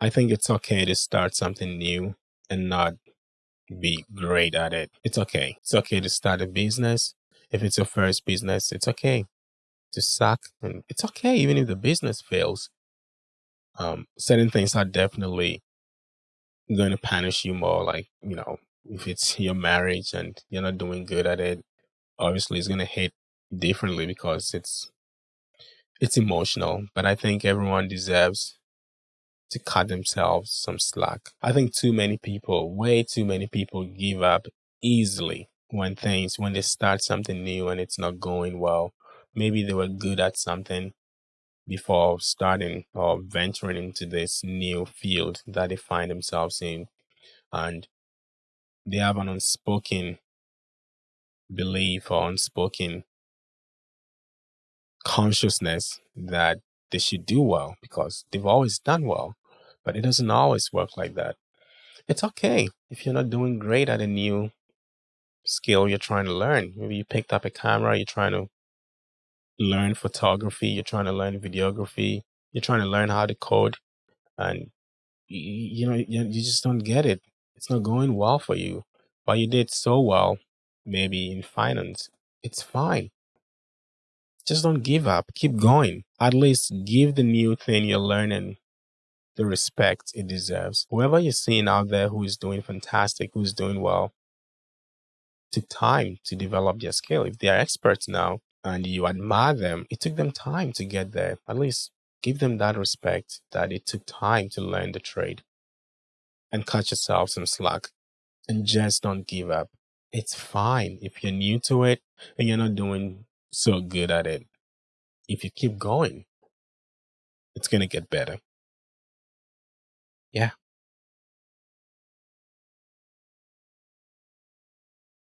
I think it's okay to start something new and not be great at it. It's okay. It's okay to start a business. If it's your first business, it's okay to suck and it's okay even if the business fails. Um, certain things are definitely going to punish you more. Like, you know, if it's your marriage and you're not doing good at it, obviously it's going to hit differently because it's it's emotional. But I think everyone deserves to cut themselves some slack. I think too many people, way too many people give up easily when things when they start something new and it's not going well. Maybe they were good at something before starting or venturing into this new field that they find themselves in and they have an unspoken belief or unspoken consciousness that they should do well because they've always done well but it doesn't always work like that. It's okay if you're not doing great at a new skill you're trying to learn. Maybe you picked up a camera you're trying to learn photography you're trying to learn videography you're trying to learn how to code and you, know you, you just don't get it. It's not going well for you. But you did so well maybe in finance it's fine. Just don't give up. Keep going. At least give the new thing you're learning the respect it deserves. Whoever you're seeing out there who is doing fantastic who's doing well took time to develop their skill. If they are experts now and you admire them it took them time to get there. At least give them that respect that it took time to learn the trade and cut yourself some slack and just don't give up. It's fine if you're new to it and you're not doing so good at it. If you keep going it's going to get better yeah